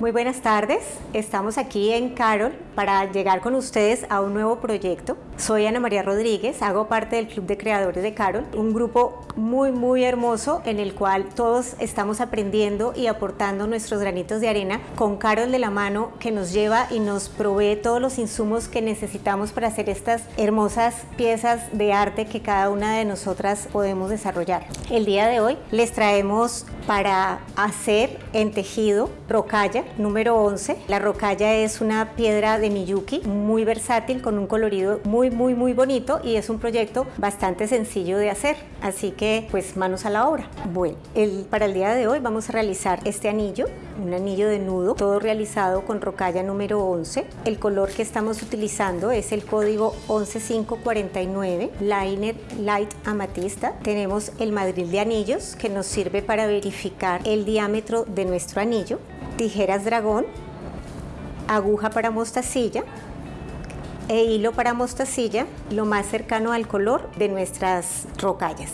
Muy buenas tardes, estamos aquí en Carol para llegar con ustedes a un nuevo proyecto. Soy Ana María Rodríguez, hago parte del Club de Creadores de Carol, un grupo muy muy hermoso en el cual todos estamos aprendiendo y aportando nuestros granitos de arena con Carol de la mano que nos lleva y nos provee todos los insumos que necesitamos para hacer estas hermosas piezas de arte que cada una de nosotras podemos desarrollar. El día de hoy les traemos para hacer en tejido rocalla número 11. La rocalla es una piedra de Miyuki muy versátil con un colorido muy muy muy bonito y es un proyecto bastante sencillo de hacer. Así que pues manos a la obra. Bueno, el, para el día de hoy vamos a realizar este anillo, un anillo de nudo, todo realizado con rocalla número 11. El color que estamos utilizando es el código 11549, Liner Light Amatista. Tenemos el madril de anillos que nos sirve para verificar el diámetro de nuestro anillo, tijeras dragón, aguja para mostacilla, e hilo para mostacilla lo más cercano al color de nuestras rocallas.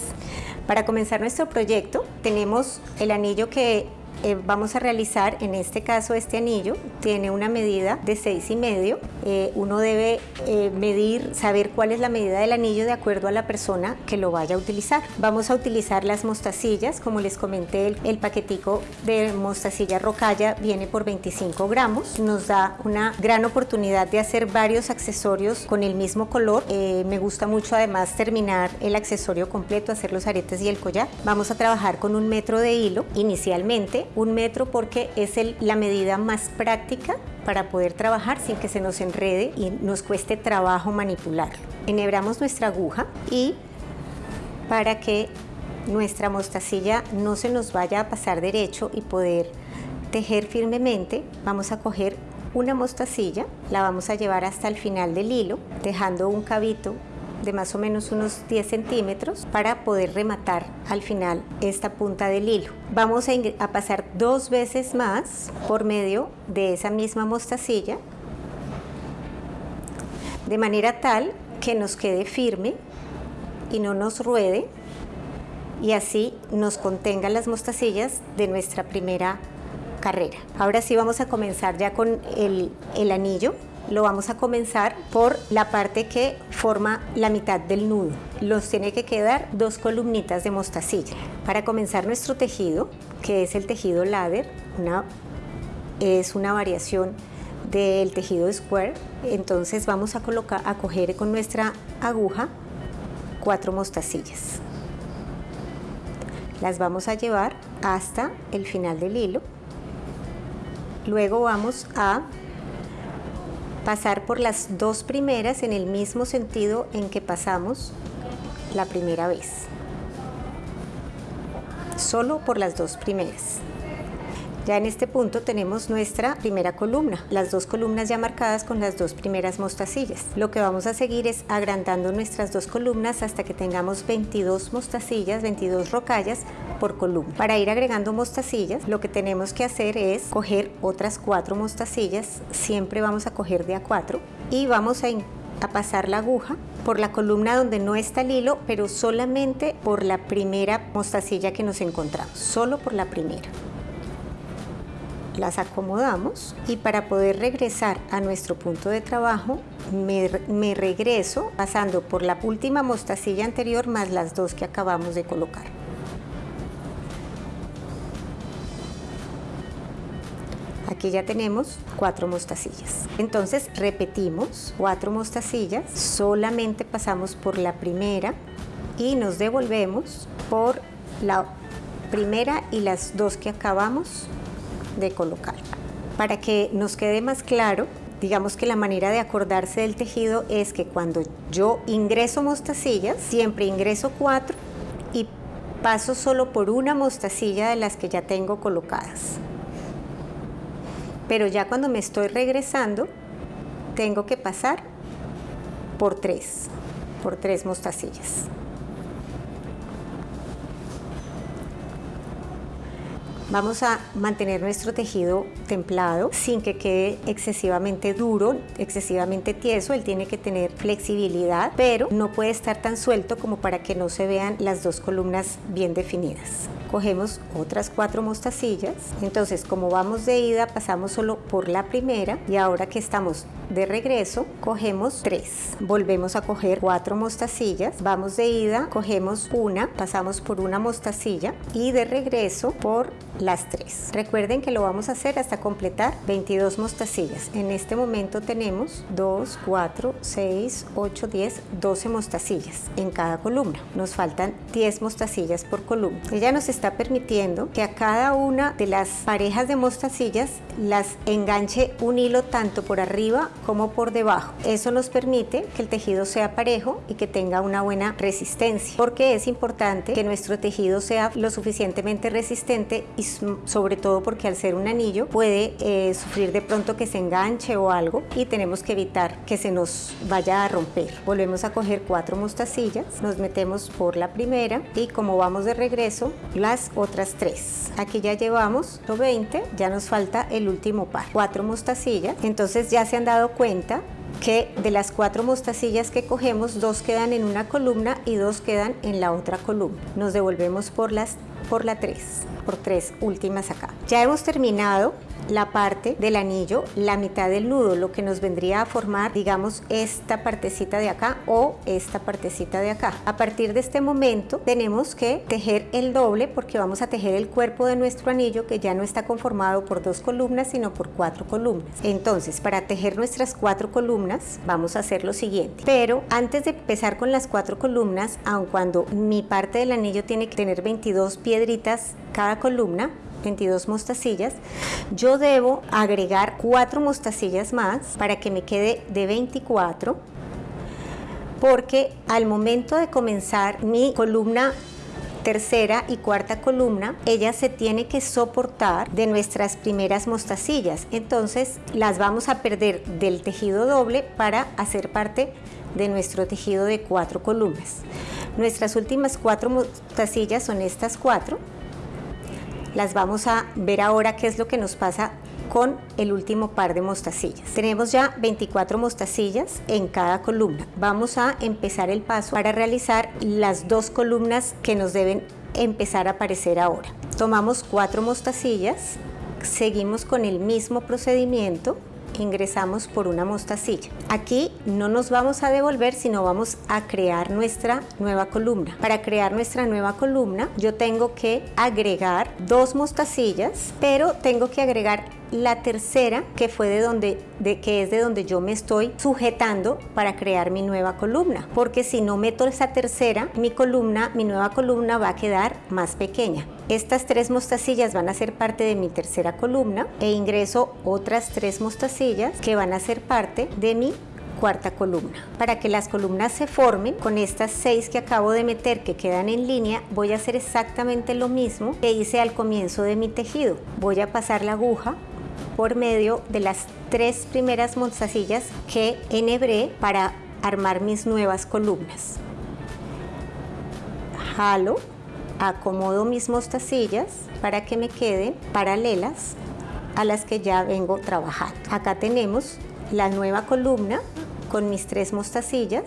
Para comenzar nuestro proyecto tenemos el anillo que eh, vamos a realizar, en este caso este anillo, tiene una medida de 6 y medio. Eh, uno debe eh, medir, saber cuál es la medida del anillo de acuerdo a la persona que lo vaya a utilizar. Vamos a utilizar las mostacillas, como les comenté, el, el paquetico de mostacilla rocalla viene por 25 gramos. Nos da una gran oportunidad de hacer varios accesorios con el mismo color. me gusta mucho además terminar el accesorio completo, hacer los aretes y el collar. Vamos a trabajar con un metro de hilo inicialmente un metro porque es la medida más práctica para poder trabajar sin que se nos enrede y nos cueste trabajo manipularlo. Enhebramos nuestra aguja y para que nuestra mostacilla no se nos vaya a pasar derecho y poder tejer firmemente, vamos a coger una mostacilla, la vamos a llevar hasta el final del hilo, dejando un cabito de más o menos unos 10 centímetros para poder rematar al final esta punta del hilo. Vamos a, pasar dos veces más por medio de esa misma mostacilla de manera tal que nos quede firme y no nos ruede y así nos contengan las mostacillas de nuestra primera carrera. Ahora sí vamos a comenzar ya con el, el anillo lo vamos a comenzar por la parte que forma la mitad del nudo. Los tiene que quedar dos columnitas de mostacilla. Para comenzar nuestro tejido, que es el tejido ladder, una, es una variación del tejido square, entonces vamos a colocar, a coger con nuestra aguja cuatro mostacillas. Las vamos a llevar hasta el final del hilo. Luego vamos a pasar por las dos primeras en el mismo sentido en que pasamos la primera vez. Solo por las dos primeras. Ya en este punto tenemos nuestra primera columna, las dos columnas ya marcadas con las dos primeras mostacillas. Lo que vamos a seguir es agrandando nuestras dos columnas hasta que tengamos 22 mostacillas, 22 rocallas por columna. Para ir agregando mostacillas, lo que tenemos que hacer es coger otras cuatro mostacillas, siempre vamos a coger de a cuatro y vamos a pasar la aguja por la columna donde no está el hilo, pero solamente por la primera mostacilla que nos encontramos, solo por la primera las acomodamos y para poder regresar a nuestro punto de trabajo me, regreso pasando por la última mostacilla anterior más las dos que acabamos de colocar. Aquí ya tenemos cuatro mostacillas. Entonces repetimos cuatro mostacillas, solamente pasamos por la primera y nos devolvemos por la primera y las dos que acabamos de colocar. Para que nos quede más claro, digamos que la manera de acordarse del tejido es que cuando yo ingreso mostacillas, siempre ingreso cuatro y paso solo por una mostacilla de las que ya tengo colocadas. Pero ya cuando me estoy regresando, tengo que pasar por tres, por tres mostacillas. Vamos a mantener nuestro tejido templado sin que quede excesivamente duro, excesivamente tieso. Él tiene que tener flexibilidad, pero no puede estar tan suelto como para que no se vean las dos columnas bien definidas. cogemos otras cuatro mostacillas. Entonces, como vamos de ida, pasamos solo por la primera y ahora que estamos de regreso, cogemos tres. Volvemos a coger cuatro mostacillas, vamos de ida, cogemos una, pasamos por una mostacilla y de regreso por las tres. Recuerden que lo vamos a hacer hasta completar 22 mostacillas. En este momento tenemos 2, 4, 6, 8, 10, 12 mostacillas en cada columna. Nos faltan 10 mostacillas por columna. Ella nos está permitiendo que a cada una de las parejas de mostacillas las enganche un hilo tanto por arriba como por debajo. Eso nos permite que el tejido sea parejo y que tenga una buena resistencia, porque es importante que nuestro tejido sea lo suficientemente resistente y sobre todo porque al ser un anillo puede eh, sufrir de pronto que se enganche o algo y tenemos que evitar que se nos vaya a romper. Volvemos a coger cuatro mostacillas, nos metemos por la primera y como vamos de regreso, las otras tres. Aquí ya llevamos 20, ya nos falta el último par, cuatro mostacillas. Entonces ya se han dado cuenta que de las cuatro mostacillas que cogemos, dos quedan en una columna y dos quedan en la otra columna. Nos devolvemos por, las, por la tres, por tres últimas acá. Ya hemos terminado la parte del anillo, la mitad del nudo, lo que nos vendría a formar, digamos, esta partecita de acá o esta partecita de acá. A partir de este momento tenemos que tejer el doble porque vamos a tejer el cuerpo de nuestro anillo que ya no está conformado por dos columnas sino por cuatro columnas. Entonces, para tejer nuestras cuatro columnas vamos a hacer lo siguiente. Pero antes de empezar con las cuatro columnas, aun cuando mi parte del anillo tiene que tener 22 piedritas cada columna, 22 mostacillas, yo debo agregar 4 mostacillas más para que me quede de 24 porque al momento de comenzar mi columna tercera y cuarta columna, ella se tiene que soportar de nuestras primeras mostacillas. Entonces las vamos a perder del tejido doble para hacer parte de nuestro tejido de cuatro columnas. Nuestras últimas cuatro mostacillas son estas cuatro las vamos a ver ahora qué es lo que nos pasa con el último par de mostacillas. Tenemos ya 24 mostacillas en cada columna. Vamos a empezar el paso para realizar las dos columnas que nos deben empezar a aparecer ahora. Tomamos cuatro mostacillas, seguimos con el mismo procedimiento ingresamos por una mostacilla. Aquí no nos vamos a devolver, sino vamos a crear nuestra nueva columna. Para crear nuestra nueva columna, yo tengo que agregar dos mostacillas, pero tengo que agregar la tercera que fue de donde de que es de donde yo me estoy sujetando para crear mi nueva columna porque si no meto esa tercera mi columna mi nueva columna va a quedar más pequeña estas tres mostacillas van a ser parte de mi tercera columna e ingreso otras tres mostacillas que van a ser parte de mi cuarta columna. Para que las columnas se formen, con estas seis que acabo de meter que quedan en línea, voy a hacer exactamente lo mismo que hice al comienzo de mi tejido. Voy a pasar la aguja por medio de las tres primeras mostacillas que enhebré para armar mis nuevas columnas. Jalo acomodo mis mostacillas para que me queden paralelas a las que ya vengo trabajando. Acá tenemos la nueva columna con mis tres mostacillas.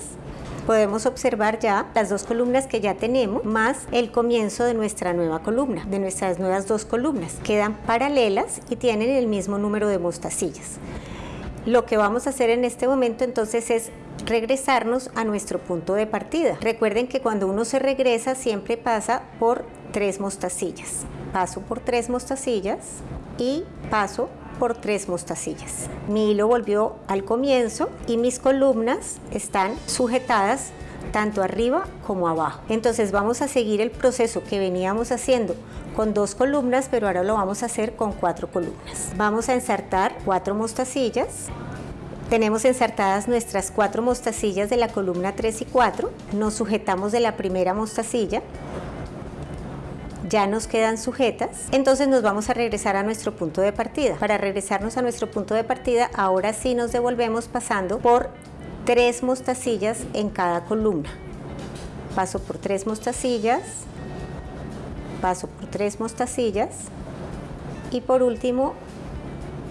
Podemos observar ya las dos columnas que ya tenemos más el comienzo de nuestra nueva columna, de nuestras nuevas dos columnas. Quedan paralelas y tienen el mismo número de mostacillas. Lo que vamos a hacer en este momento entonces es regresarnos a nuestro punto de partida. Recuerden que cuando uno se regresa siempre pasa por tres mostacillas. Paso por tres mostacillas y paso por tres mostacillas. Mi hilo volvió al comienzo y mis columnas están sujetadas tanto arriba como abajo. Entonces vamos a seguir el proceso que veníamos haciendo con dos columnas, pero ahora lo vamos a hacer con cuatro columnas. Vamos a ensartar cuatro mostacillas tenemos ensartadas nuestras cuatro mostacillas de la columna 3 y 4. Nos sujetamos de la primera mostacilla. Ya nos quedan sujetas. Entonces nos vamos a regresar a nuestro punto de partida. Para regresarnos a nuestro punto de partida, ahora sí nos devolvemos pasando por tres mostacillas en cada columna. Paso por tres mostacillas, paso por tres mostacillas y por último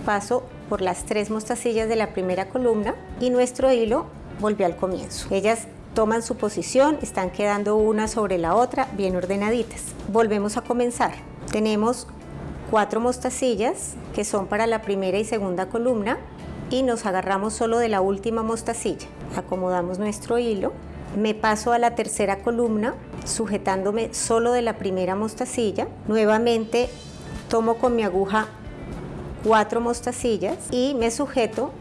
paso por las tres mostacillas de la primera columna y nuestro hilo volvió al comienzo. Ellas toman su posición, están quedando una sobre la otra, bien ordenaditas. Volvemos a comenzar. Tenemos cuatro mostacillas que son para la primera y segunda columna y nos agarramos solo de la última mostacilla. Acomodamos nuestro hilo, me paso a la tercera columna sujetándome solo de la primera mostacilla. Nuevamente tomo con mi aguja cuatro mostacillas y me sujeto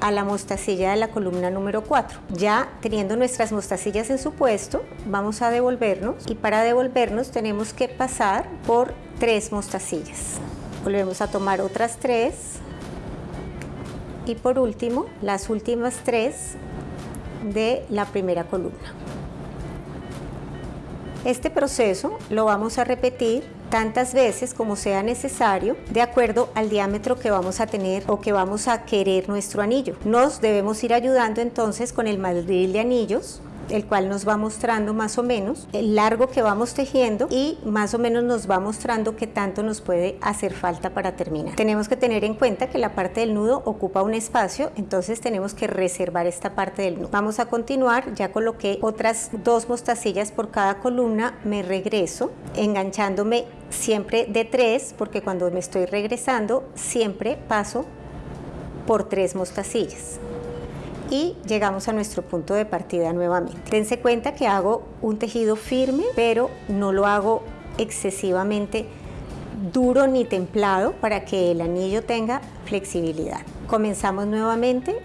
a la mostacilla de la columna número 4. Ya teniendo nuestras mostacillas en su puesto, vamos a devolvernos y para devolvernos tenemos que pasar por tres mostacillas. Volvemos a tomar otras tres y por último las últimas tres de la primera columna. Este proceso lo vamos a repetir tantas veces como sea necesario de acuerdo al diámetro que vamos a tener o que vamos a querer nuestro anillo. Nos debemos ir ayudando entonces con el madril de anillos el cual nos va mostrando más o menos el largo que vamos tejiendo y más o menos nos va mostrando qué tanto nos puede hacer falta para terminar. Tenemos que tener en cuenta que la parte del nudo ocupa un espacio, entonces tenemos que reservar esta parte del nudo. Vamos a continuar, ya coloqué otras dos mostacillas por cada columna, me regreso enganchándome siempre de tres, porque cuando me estoy regresando siempre paso por tres mostacillas y llegamos a nuestro punto de partida nuevamente. Dense cuenta que hago un tejido firme, pero no lo hago excesivamente duro ni templado para que el anillo tenga flexibilidad. Comenzamos nuevamente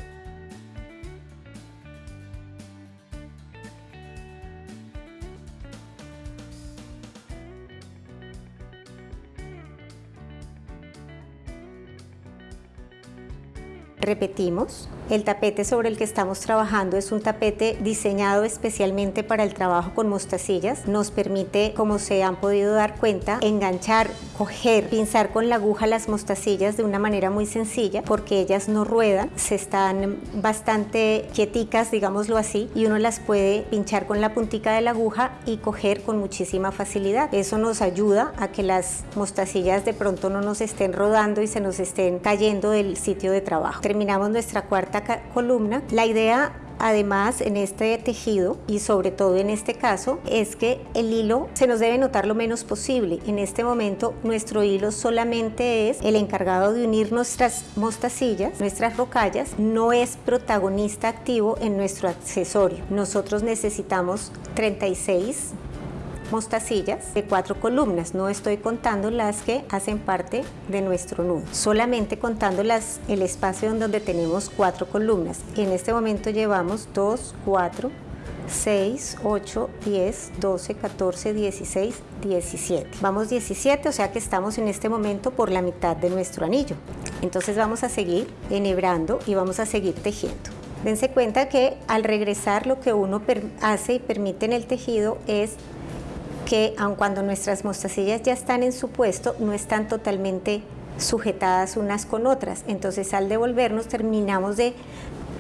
Repetimos, el tapete sobre el que estamos trabajando es un tapete diseñado especialmente para el trabajo con mostacillas. Nos permite, como se han podido dar cuenta, enganchar, coger, pinzar con la aguja las mostacillas de una manera muy sencilla porque ellas no ruedan, se están bastante quieticas, digámoslo así, y uno las puede pinchar con la puntica de la aguja y coger con muchísima facilidad. Eso nos ayuda a que las mostacillas de pronto no nos estén rodando y se nos estén cayendo del sitio de trabajo terminamos nuestra cuarta columna. La idea Además, en este tejido y sobre todo en este caso, es que el hilo se nos debe notar lo menos posible. En este momento, nuestro hilo solamente es el encargado de unir nuestras mostacillas, nuestras rocallas, no es protagonista activo en nuestro accesorio. Nosotros necesitamos 36 mostacillas de cuatro columnas. No estoy contando las que hacen parte de nuestro nudo, solamente contando las, el espacio donde tenemos cuatro columnas. En este momento llevamos 2, 4, 6, 8, 10, 12, 14, 16, 17. Vamos 17, o sea que estamos en este momento por la mitad de nuestro anillo. Entonces vamos a seguir enhebrando y vamos a seguir tejiendo. Dense cuenta que al regresar lo que uno hace y permite en el tejido es que aun cuando nuestras mostacillas ya están en su puesto, no están totalmente sujetadas unas con otras. Entonces al devolvernos terminamos de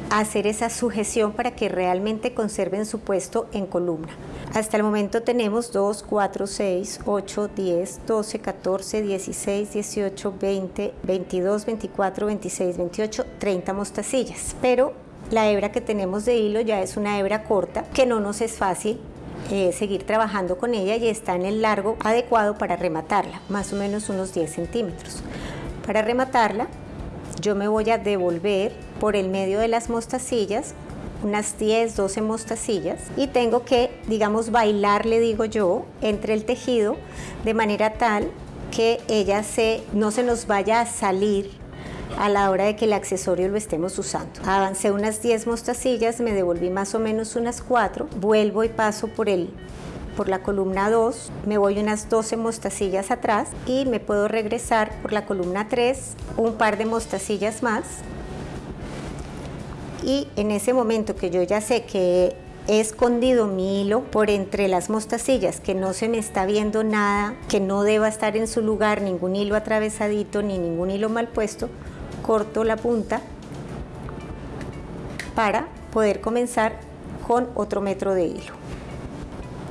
hacer esa sujeción para que realmente conserven su puesto en columna. Hasta el momento tenemos 2, 4, 6, 8, 10, 12, 14, 16, 18, 20, 22, 24, 26, 28, 30 mostacillas. Pero la hebra que tenemos de hilo ya es una hebra corta que no nos es fácil eh, seguir trabajando con ella y está en el largo adecuado para rematarla, más o menos unos 10 centímetros. Para rematarla, yo me voy a devolver por el medio de las mostacillas unas 10, 12 mostacillas y tengo que, digamos, bailar, le digo yo, entre el tejido de manera tal que ella se, no se nos vaya a salir a la hora de que el accesorio lo estemos usando. Avancé unas 10 mostacillas, me devolví más o menos unas 4, vuelvo y paso por el por la columna 2, me voy unas 12 mostacillas atrás y me puedo regresar por la columna 3, un par de mostacillas más. Y en ese momento que yo ya sé que he escondido mi hilo por entre las mostacillas, que no se me está viendo nada, que no deba estar en su lugar ningún hilo atravesadito ni ningún hilo mal puesto, corto la punta para poder comenzar con otro metro de hilo.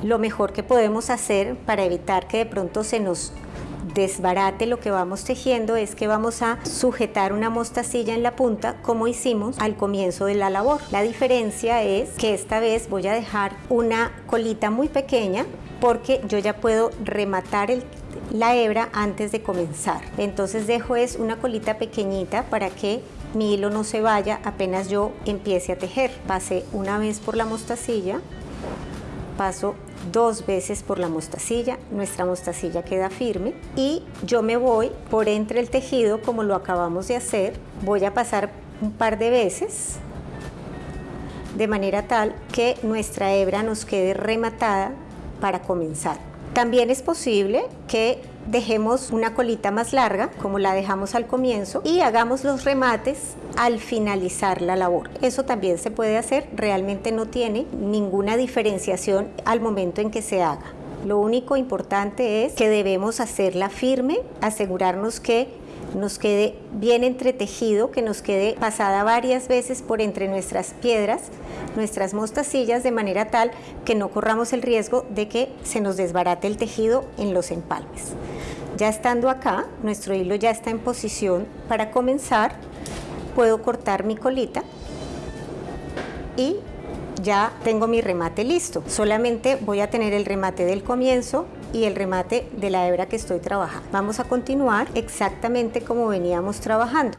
Lo mejor que podemos hacer para evitar que de pronto se nos desbarate lo que vamos tejiendo es que vamos a sujetar una mostacilla en la punta como hicimos al comienzo de la labor. La diferencia es que esta vez voy a dejar una colita muy pequeña porque yo ya puedo rematar la hebra antes de comenzar. Entonces dejo es una colita pequeñita para que mi hilo no se vaya apenas yo empiece a tejer. Pasé una vez por la mostacilla, paso dos veces por la mostacilla, nuestra mostacilla queda firme y yo me voy por entre el tejido como lo acabamos de hacer, voy a pasar un par de veces de manera tal que nuestra hebra nos quede rematada para comenzar. También es posible que dejemos una colita más larga, como la dejamos al comienzo, y hagamos los remates al finalizar la labor. Eso también se puede hacer, realmente no tiene ninguna diferenciación al momento en que se haga. Lo único importante es que debemos hacerla firme, asegurarnos que nos quede bien entretejido, que nos quede pasada varias veces por entre nuestras piedras, nuestras mostacillas, de manera tal que no corramos el riesgo de que se nos desbarate el tejido en los empalmes. Ya estando acá, nuestro hilo ya está en posición para comenzar, puedo cortar mi colita y ya tengo mi remate listo. Solamente voy a tener el remate del comienzo y el remate de la hebra que estoy trabajando. Vamos a continuar exactamente como veníamos trabajando.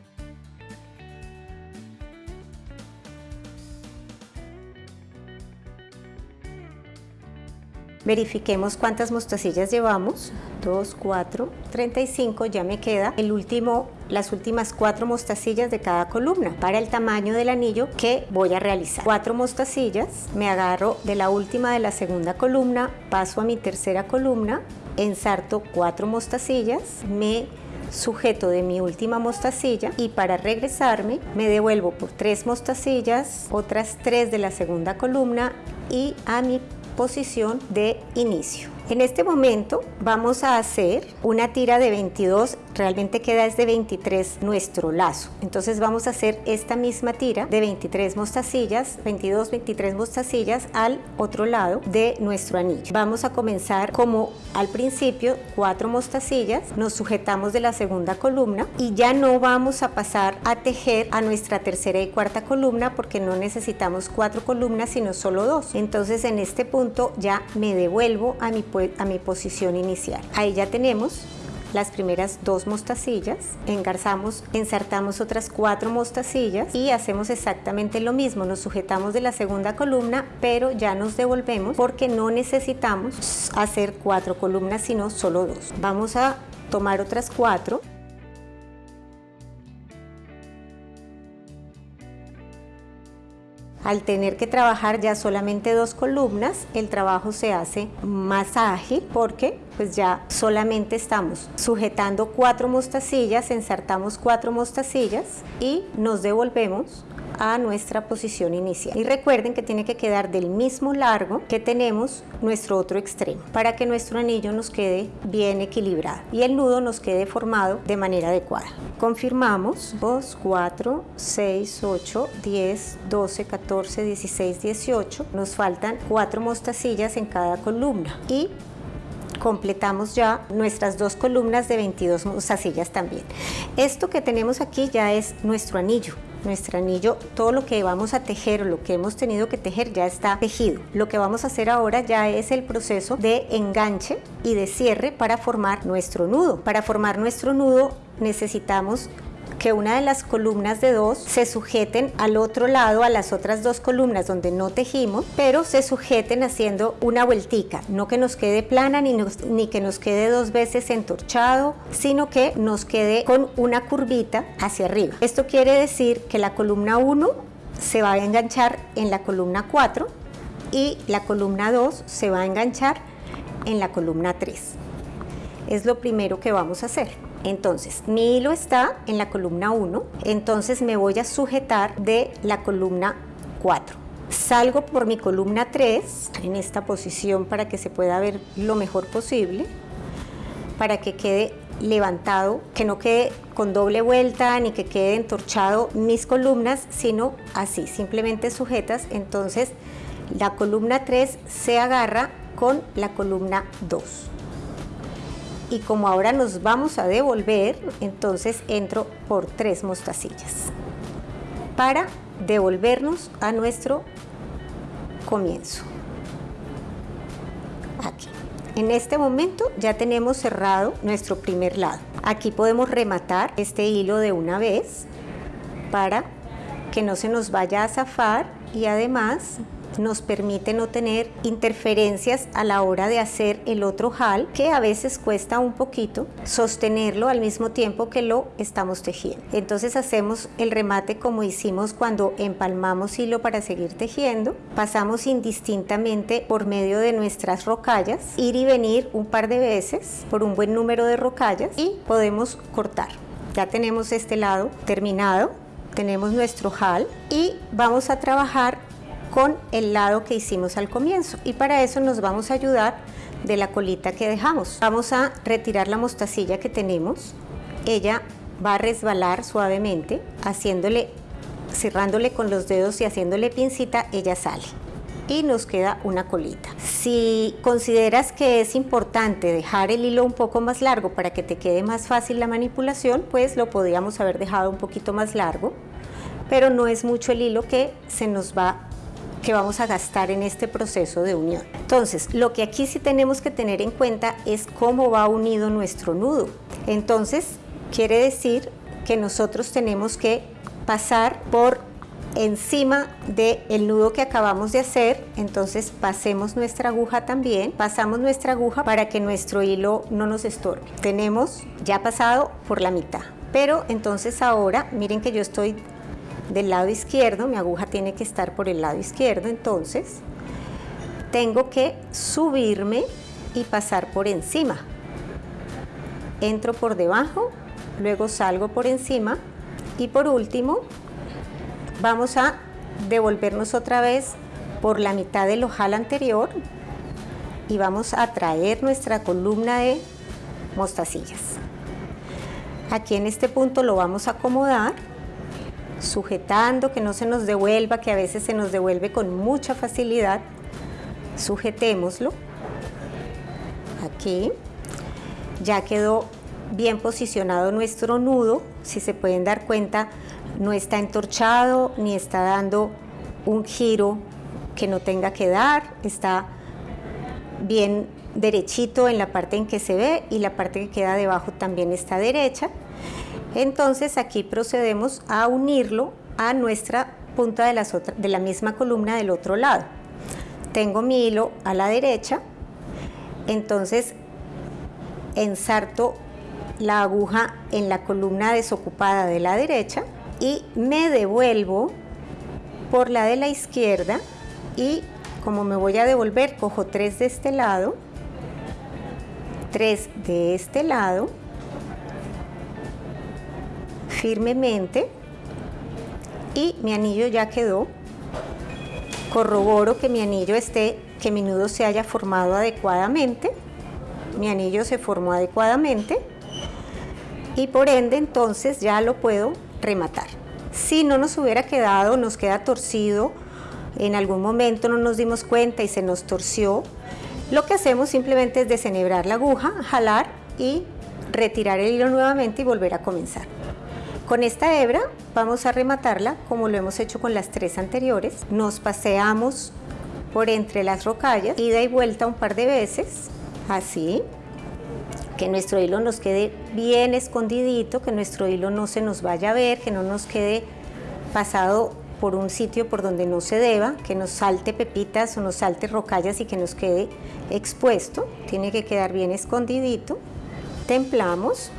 Verifiquemos cuántas mostacillas llevamos. 2, 4, 35, ya me queda el último, las últimas cuatro mostacillas de cada columna para el tamaño del anillo que voy a realizar. Cuatro mostacillas, me agarro de la última de la segunda columna, paso a mi tercera columna, ensarto cuatro mostacillas, me sujeto de mi última mostacilla y para regresarme me devuelvo por tres mostacillas, otras tres de la segunda columna y a mi posición de inicio. En este momento vamos a hacer una tira de 22, realmente queda es de 23 nuestro lazo. Entonces vamos a hacer esta misma tira de 23 mostacillas, 22, 23 mostacillas al otro lado de nuestro anillo. Vamos a comenzar como al principio, cuatro mostacillas, nos sujetamos de la segunda columna y ya no vamos a pasar a tejer a nuestra tercera y cuarta columna porque no necesitamos cuatro columnas sino solo dos. Entonces en este punto ya me devuelvo a mi a mi posición inicial. Ahí ya tenemos las primeras dos mostacillas, engarzamos, ensartamos otras cuatro mostacillas y hacemos exactamente lo mismo, nos sujetamos de la segunda columna, pero ya nos devolvemos porque no necesitamos hacer cuatro columnas, sino solo dos. Vamos a tomar otras cuatro Al tener que trabajar ya solamente dos columnas, el trabajo se hace más ágil porque pues ya solamente estamos sujetando cuatro mostacillas, ensartamos cuatro mostacillas y nos devolvemos a nuestra posición inicial. Y recuerden que tiene que quedar del mismo largo que tenemos nuestro otro extremo para que nuestro anillo nos quede bien equilibrado y el nudo nos quede formado de manera adecuada. Confirmamos 2, 4, 6, 8, 10, 12, 14, 16, 18. Nos faltan cuatro mostacillas en cada columna y completamos ya nuestras dos columnas de 22 mostacillas también. Esto que tenemos aquí ya es nuestro anillo nuestro anillo, todo lo que vamos a tejer o lo que hemos tenido que tejer ya está tejido. Lo que vamos a hacer ahora ya es el proceso de enganche y de cierre para formar nuestro nudo. Para formar nuestro nudo necesitamos que una de las columnas de dos se sujeten al otro lado, a las otras dos columnas donde no tejimos, pero se sujeten haciendo una vueltica, no que nos quede plana ni, ni que nos quede dos veces entorchado, sino que nos quede con una curvita hacia arriba. Esto quiere decir que la columna 1 se va a enganchar en la columna 4 y la columna 2 se va a enganchar en la columna 3. Es lo primero que vamos a hacer. Entonces, mi hilo está en la columna 1, entonces me voy a sujetar de la columna 4. Salgo por mi columna 3 en esta posición para que se pueda ver lo mejor posible, para que quede levantado, que no quede con doble vuelta ni que quede entorchado mis columnas, sino así, simplemente sujetas. Entonces, la columna 3 se agarra con la columna 2 y como ahora nos vamos a devolver, entonces entro por tres mostacillas para devolvernos a nuestro comienzo. Aquí. En este momento ya tenemos cerrado nuestro primer lado. Aquí podemos rematar este hilo de una vez para que no se nos vaya a zafar y además nos permite no tener interferencias a la hora de hacer el otro jal, que a veces cuesta un poquito sostenerlo al mismo tiempo que lo estamos tejiendo. Entonces hacemos el remate como hicimos cuando empalmamos hilo para seguir tejiendo. Pasamos indistintamente por medio de nuestras rocallas, ir y venir un par de veces por un buen número de rocallas y podemos cortar. Ya tenemos este lado terminado, tenemos nuestro jal y vamos a trabajar con el lado que hicimos al comienzo y para eso nos vamos a ayudar de la colita que dejamos. Vamos a retirar la mostacilla que tenemos, ella va a resbalar suavemente, haciéndole, cerrándole con los dedos y haciéndole pincita, ella sale y nos queda una colita. Si consideras que es importante dejar el hilo un poco más largo para que te quede más fácil la manipulación, pues lo podríamos haber dejado un poquito más largo, pero no es mucho el hilo que se nos va que vamos a gastar en este proceso de unión. Entonces, lo que aquí sí tenemos que tener en cuenta es cómo va unido nuestro nudo. Entonces, quiere decir que nosotros tenemos que pasar por encima del nudo que acabamos de hacer, entonces pasemos nuestra aguja también, pasamos nuestra aguja para que nuestro hilo no nos estorbe. Tenemos ya pasado por la mitad, pero entonces ahora miren que yo estoy del lado izquierdo, mi aguja tiene que estar por el lado izquierdo, entonces tengo que subirme y pasar por encima. Entro por debajo, luego salgo por encima y por último vamos a devolvernos otra vez por la mitad del ojal anterior y vamos a traer nuestra columna de mostacillas. Aquí en este punto lo vamos a acomodar sujetando, que no se nos devuelva, que a veces se nos devuelve con mucha facilidad. Sujetémoslo. Aquí. Ya quedó bien posicionado nuestro nudo. Si se pueden dar cuenta, no está entorchado ni está dando un giro que no tenga que dar. Está bien derechito en la parte en que se ve y la parte que queda debajo también está derecha. Entonces aquí procedemos a unirlo a nuestra punta de, de la misma columna del otro lado. Tengo mi hilo a la derecha, entonces ensarto la aguja en la columna desocupada de la derecha y me devuelvo por la de la izquierda y como me voy a devolver cojo tres de este lado, tres de este lado firmemente y mi anillo ya quedó. Corroboro que mi anillo esté, que mi nudo se haya formado adecuadamente. Mi anillo se formó adecuadamente y por ende entonces ya lo puedo rematar. Si no nos hubiera quedado, nos queda torcido, en algún momento no nos dimos cuenta y se nos torció, lo que hacemos simplemente es desenhebrar la aguja, jalar y retirar el hilo nuevamente y volver a comenzar. Con esta hebra vamos a rematarla como lo hemos hecho con las tres anteriores. Nos paseamos por entre las rocallas, ida y vuelta un par de veces, así, que nuestro hilo nos quede bien escondidito, que nuestro hilo no se nos vaya a ver, que no nos quede pasado por un sitio por donde no se deba, que nos salte pepitas o nos salte rocallas y que nos quede expuesto, tiene que quedar bien escondidito. Templamos,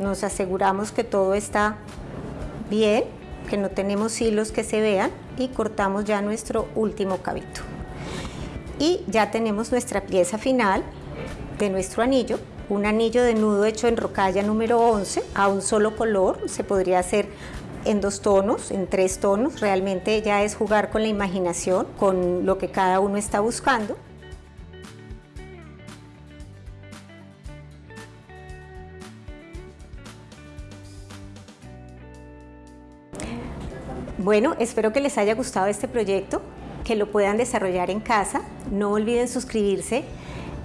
nos aseguramos que todo está bien, que no tenemos hilos que se vean y cortamos ya nuestro último cabito. Y ya tenemos nuestra pieza final de nuestro anillo, un anillo de nudo hecho en rocalla número 11 a un solo color, se podría hacer en dos tonos, en tres tonos, realmente ya es jugar con la imaginación, con lo que cada uno está buscando. Bueno, espero que les haya gustado este proyecto, que lo puedan desarrollar en casa. No olviden suscribirse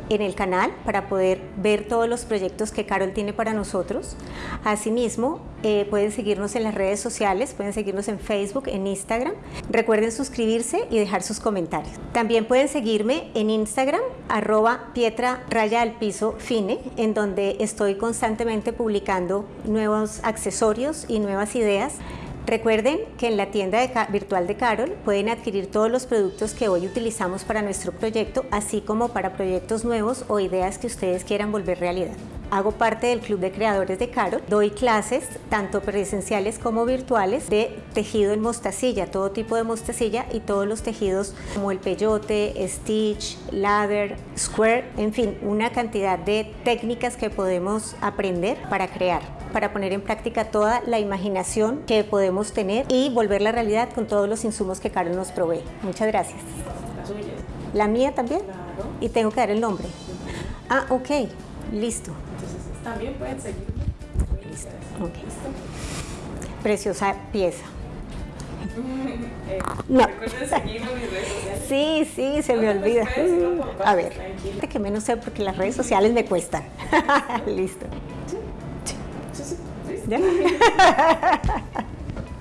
en el canal para poder ver todos los proyectos que Carol tiene para nosotros. Asimismo, eh, pueden seguirnos en las redes sociales, pueden seguirnos en Facebook, en Instagram. Recuerden suscribirse y dejar sus comentarios. También pueden seguirme en Instagram, arroba pietra raya al piso fine, en donde estoy constantemente publicando nuevos accesorios y nuevas ideas Recuerden que en la tienda virtual de Carol pueden adquirir todos los productos que hoy utilizamos para nuestro proyecto, así como para proyectos nuevos o ideas que ustedes quieran volver realidad. Hago parte del Club de Creadores de Carol. Doy clases, tanto presenciales como virtuales, de tejido en mostacilla, todo tipo de mostacilla y todos los tejidos como el peyote, stitch, ladder, square, en fin, una cantidad de técnicas que podemos aprender para crear para poner en práctica toda la imaginación que podemos tener y volver la realidad con todos los insumos que Carol nos provee. Muchas gracias. ¿La mía también? Claro. Y tengo que dar el nombre. Ah, ok. Listo. Entonces, también pueden seguirme. Listo. Okay. Preciosa pieza. no. Sí, sí, se me olvida. A ver, que menos sé porque las redes sociales me cuestan. Listo. ¿Ya?